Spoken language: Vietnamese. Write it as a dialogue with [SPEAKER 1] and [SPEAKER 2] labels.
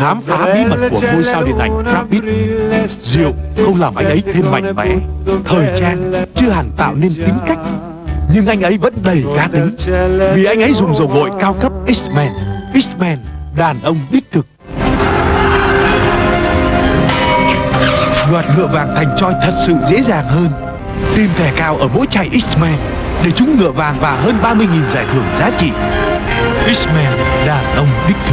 [SPEAKER 1] khám phá bí mật của ngôi sao điện ảnh Brad Rượu không làm anh ấy thêm mạnh mẽ, thời trang chưa hẳn tạo nên tính cách, nhưng anh ấy vẫn đầy cá tính vì anh ấy dùng dầu gội cao cấp X-Men. X-Men, đàn ông đích thực. Đoạt ngựa vàng thành choi thật sự dễ dàng hơn. Tìm thẻ cao ở mỗi chai X-Men để trúng ngựa vàng và hơn 30.000 giải thưởng giá trị. X-Men, đàn ông đích thực.